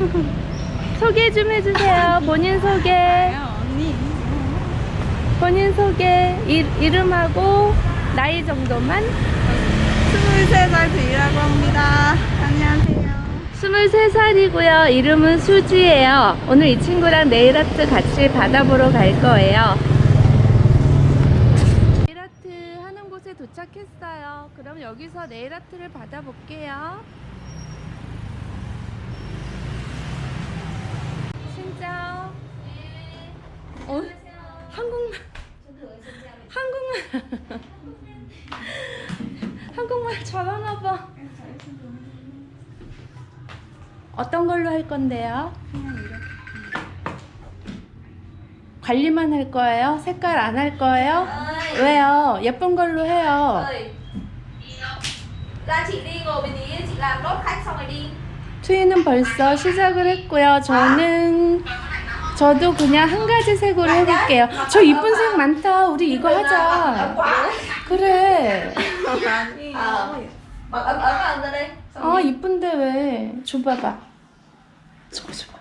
소개 좀 해주세요. 본인 소개. 언니. 본인 소개. 이, 이름하고 나이 정도만. 23살 주희라고 합니다. 안녕하세요. 23살이고요. 이름은 수지예요. 오늘 이 친구랑 네일 아트 같이 받아보러 갈 거예요. 네일 아트 하는 곳에 도착했어요. 그럼 여기서 네일 아트를 받아볼게요. 진짜. 어? 한국말. 한국말. 한국말 잘하나 봐. 어떤 걸로 할 건데요? 관리만 할 거예요? 색깔 안 할 거예요? 왜요? 예쁜 걸로 해요. ơi ra chị đi ngồi bên ý chị làm nốt khách xong rồi đi 트위는 벌써 시작을 했고요. 저는 저도 그냥 한 가지 색으로 해볼게요. 저 이쁜 색 많다. 우리 이거 하자. 그래. 아 이쁜데 왜? 줘봐봐. 줘봐 줘봐.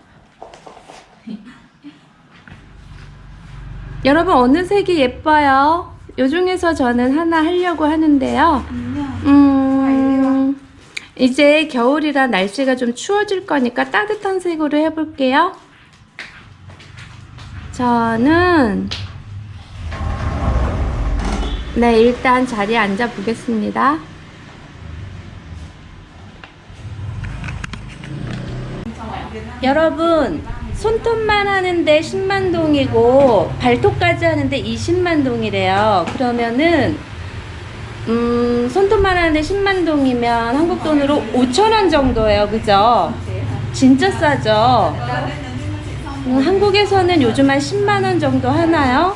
여러분 어느 색이 예뻐요? 요 중에서 저는 하나 하려고 하는데요. 음, 이제 겨울이라 날씨가 좀 추워질 거니까 따뜻한 색으로 해볼게요. 저는 네 일단 자리에 앉아 보겠습니다. 여러분 손톱만 하는데 10만 동이고 발톱까지 하는데 20만 동이래요. 그러면은 음, 손톱만 하는데 10만 동이면 한국 돈으로 5천 원 정도예요. 그죠? 진짜 싸죠? 음, 한국에서는 요즘 한 10만 원 정도 하나요?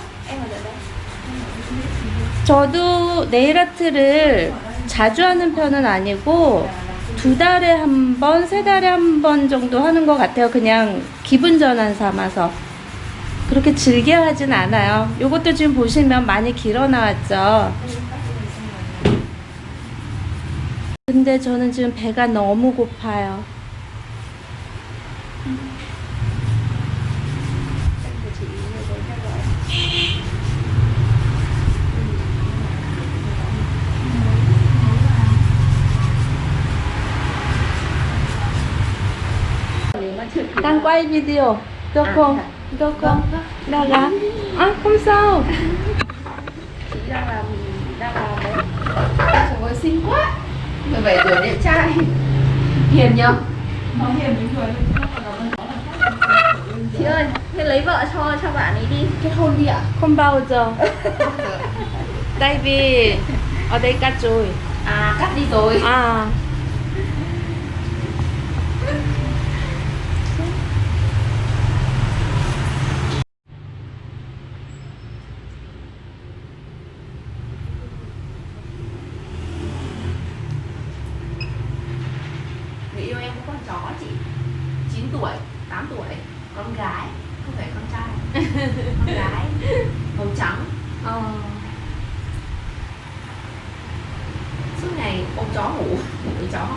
저도 네일 아트를 자주 하는 편은 아니고 두 달에 한 번, 세 달에 한 번 정도 하는 것 같아요. 그냥 기분 전환 삼아서. 그렇게 즐겨 하진 않아요. 요것도 지금 보시면 많이 길어 나왔죠. 근데 저는 지금 배가 너무 고파요. chị đang làm đang làm đấy trời ơi xinh quá 17 tuổi đẹp trai. Hiền nhở? Chị ơi thế lấy vợ cho cho bạn ấy đi. Kết hôn đi ạ. Không bao giờ. Tại vì ở đây cắt rồi. À cắt đi rồi. À con chó chị 9 tuổi 8 tuổi con gái không phải con trai. Con gái màu trắng. Ờ. Suốt ngày ôm chó ngủ ngủ với chó.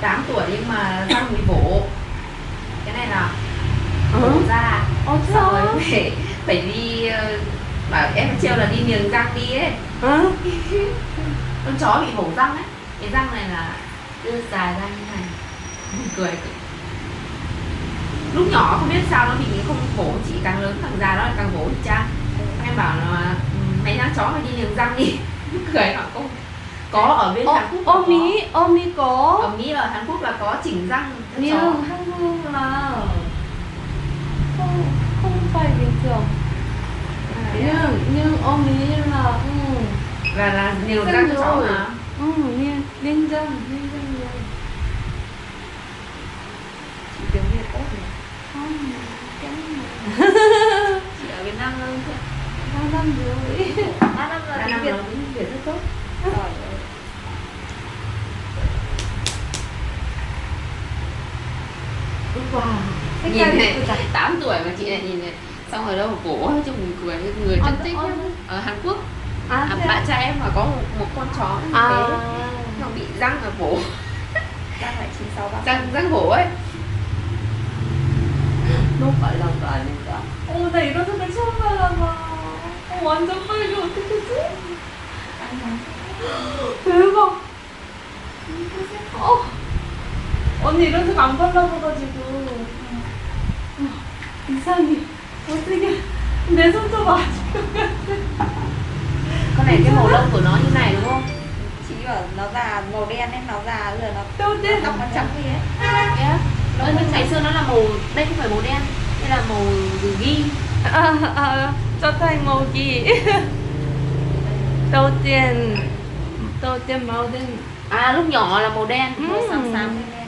Tám tuổi nhưng mà răng bị bổ. Cái này là bổ ờ ra ờ xong rồi phải phải đi ờ, bảo em trêu là đi niềng răng đi ấy. Ờ con chó bị hổ răng ấy. Cái răng này là đưa dài ra như này. Cười lúc nhỏ không biết sao nó bị không khổ chị càng lớn càng già nó càng khổ cha. Ừ. Em bảo là ừ, mày đang chó phải đi liềng răng đi. Cười họ không có ở bên Ô, Hàn Quốc ôm Mỹ ôm Mỹ có. Ở Mỹ ở Hàn Quốc là có chỉnh răng nhưng Hàn Quốc là không không phải bình thường. À? Nhưng nhưng ôm Mỹ là ừ là là niềng Răng cho rồi. mà. Ừ nên nên răng nên răng rồi. Chị tiếng Việt tốt nhỉ? Không cái chị ở Việt Nam hơn chứ. Ba năm rồi. Ba năm rồi. Tiếng Việt tiếng Việt rất tốt. Wow Cái nhìn này của chả- 8 tuổi mà chị này nhìn này. Xong ở đâu cổ buồn cười người rất thích ờ. ở Hàn Quốc à, bạn trai em mà có một, một con chó à thế nó bị răng ở cổ Đang phải 963 răng răng cổ ấy 너 빨간 거 아닌가? 어, 나 색깔 처음 발라봐. 어, 완전 빨개. 어떡하지? 대박. 어. 언니 색안 발라봐가지고. 어, 이상해. 어떻게. 내 손톱 아직. Con này cái màu lông của nó như này đúng không Chị bảo nó già màu đen nên nó già giờ nó đâu đen. nó trắng đi ấy yeah. Ờ, nhưng ngày xưa nó là màu đây không phải màu đen đây là màu ghi À, à, cho thành màu gì? Đầu tiên, đầu tiên màu đen. à lúc nhỏ là màu đen Ừ. Màu xám xám lên đen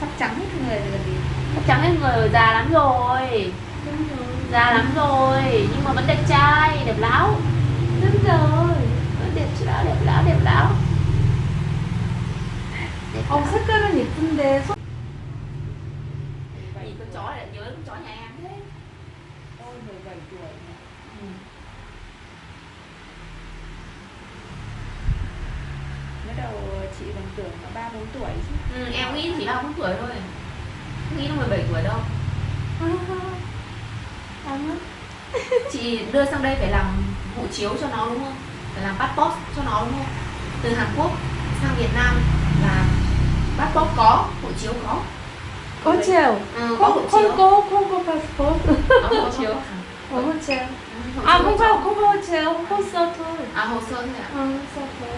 Sắp trắng hết người rồi gì Chắc chắn hết người già lắm rồi già lắm rồi nhưng mà vẫn đẹp trai đẹp láo Đúng rồi. vẫn đẹp láo đẹp láo đẹp láo đẹp 어, 색깔은 예쁜데 손... Vậy con chó lại nhớ con chó nhà em thế Ôi 17 tuổi Mới đầu chị còn tưởng là 3 4 tuổi chứ ừ, em nghĩ chỉ ba bốn tuổi thôi không nghĩ là 17 tuổi đâu chị đưa sang đây phải làm hộ chiếu cho nó đúng không phải làm passport cho nó đúng không từ Hàn Quốc sang Việt Nam là passport có hộ chiếu có Có chiều. ừ, có hộ không, chiếu không có, không có passport. có hộ chiếu Có hộ chiều. Ừ, hộ À, chiếu không phải, không có hộ chiều, hồ sơ thôi. à hồ sơ thôi ạ Ờ, hồ sơ thôi.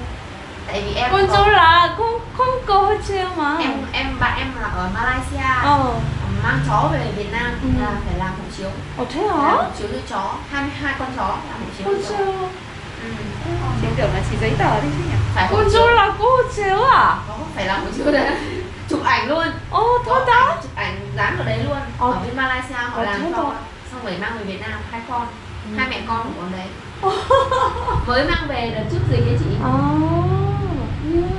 tại vì em Con có- là không, không có hộ chiều mà. em em bạn em là ở Malaysia Ờ, mang chó về Việt Nam ừ. là phải làm hộ chiếu Ồ thế hả? Làm chiếu nuôi chó, 22 con chó làm hộ chiếu Con chó Ừ. Chiếu kiểu là chỉ giấy tờ đi chứ nhỉ? Phải con chó là cô hộ chiếu à? Có, phải làm hộ chiếu đấy Chụp ảnh luôn Ồ thôi đó ảnh, Chụp ảnh dán vào đấy luôn Ồ. Ở bên Malaysia họ Ồ, làm xong Xong rồi mang về Việt Nam hai con ừ. Hai mẹ con của con đấy Mới mang về đợt trước gì ấy chị Ồ oh. yeah,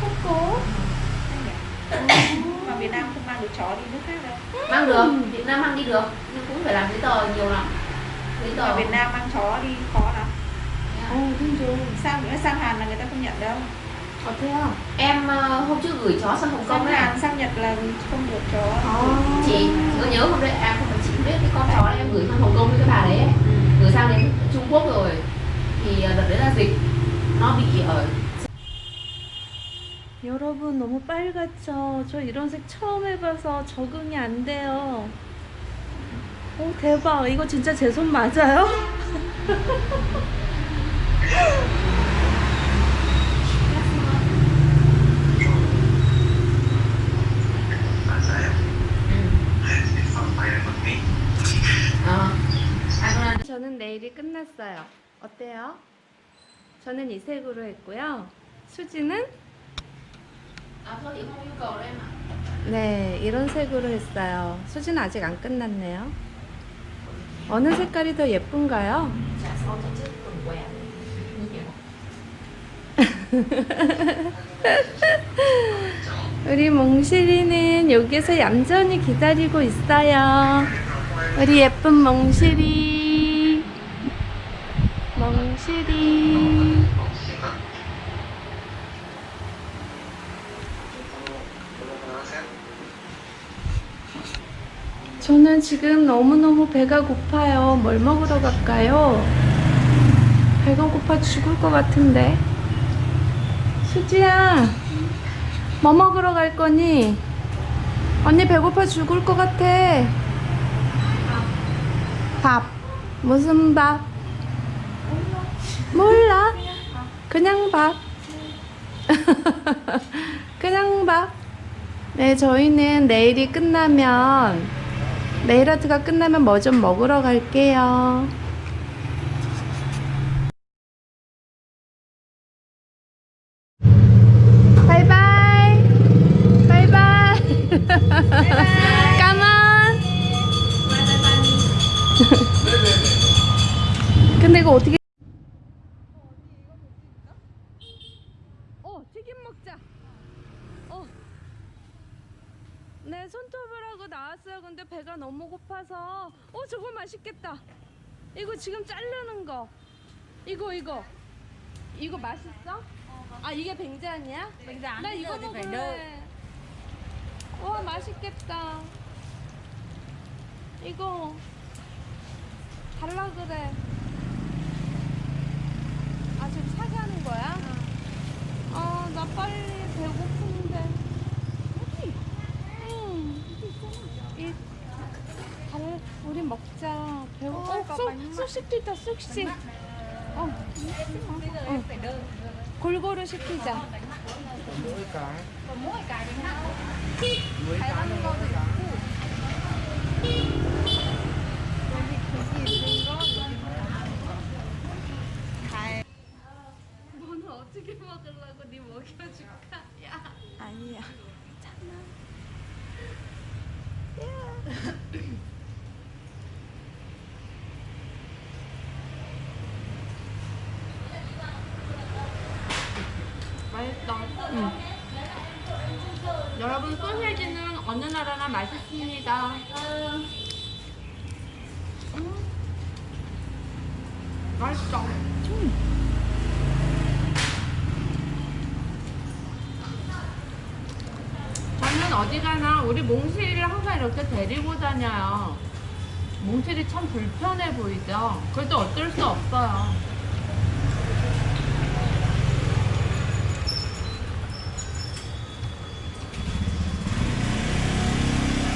không có mang được chó đi nước khác đâu mang được việt nam mang đi được nhưng cũng phải làm giấy tờ nhiều lắm giấy tờ việt nam mang chó đi khó lắm yeah. À? sang nữa sang hàn là người ta không nhận đâu có thế không? Em ờ, hôm trước gửi chó sang Hồng Kông à? Hàn sang Nhật là không được chó oh. Chị có nhớ không đấy? em không phải chị biết cái con chó em gửi sang Hồng Kông với cái bà đấy. Ừ. Gửi sang đến Trung Quốc rồi Thì ờ, đợt đấy là dịch Nó bị ở 여러분 너무 빨갛죠? 저 이런 색 처음 해봐서 적응이 안 돼요. 오 대박 이거 진짜 제 손 맞아요? 어. 저는 내일이 끝났어요. 어때요? 저는 이 색으로 했고요. 수지는 네 이런 색으로 했어요. 수지는 아직 안 끝났네요. 어느 색깔이 더 예쁜가요? 우리 몽실이는 여기서 얌전히 기다리고 있어요. 우리 예쁜 몽실이. 몽실이. 저는 지금 너무너무 배가 고파요. 뭘 먹으러 갈까요? 배가 고파 죽을 것 같은데. 수지야, 뭐 먹으러 갈 거니? 언니 배고파 죽을 것 같아. 밥. 무슨 밥? 몰라. 그냥 밥. 그냥 밥. 네, 저희는 내일이 끝나면, 네일 아트가 끝나면 뭐 좀 먹으러 갈게요. 근데 이거 어떻게 어 튀김 먹자 어. 네 손톱을 하고 나 왔어요 근데 배가 너무 고파서 어 저거 맛있겠다 이거 지금 자르는 거 이거 이거 이거 맛있어? 아 이게 뱅자니야? 뱅자 나 이거 먹을래. 와 맛있겠다. 이거 달라 그래. 아 지금 사가는 거야? 아 나 빨리 배고픈데. 이 달, 우리 먹자. 배고파. 어, 쑥, 쑥식도 있다. 쑥식. 어. 어. 골고루 시키자. là mỗi cái 너는 어떻게 먹으려고 네 먹여줄까? 야. 아니야 맛있다. 여러분 소세지는 어느 나라나 맛있습니다. 음. 맛있다. 저는 어디 가나 우리 몽실이를 항상 이렇게 데리고 다녀요. 몽실이 참 불편해 보이죠? 그래도 어쩔 수 없어요.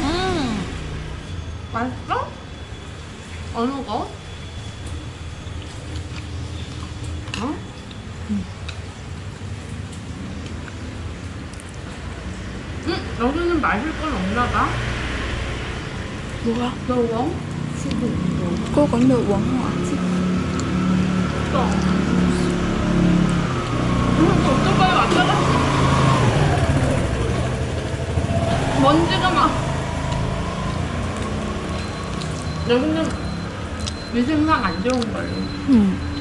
음, 맛있어? 어느 거? 어? 음, 여기는 마실 건 없나 봐. 뭐야 너 웡? cô còn được uống hả chị 또. 음, 어떡해, 왔다 갔다. 먼지가 막. 여기는 위생상 안 좋은 걸로. 빨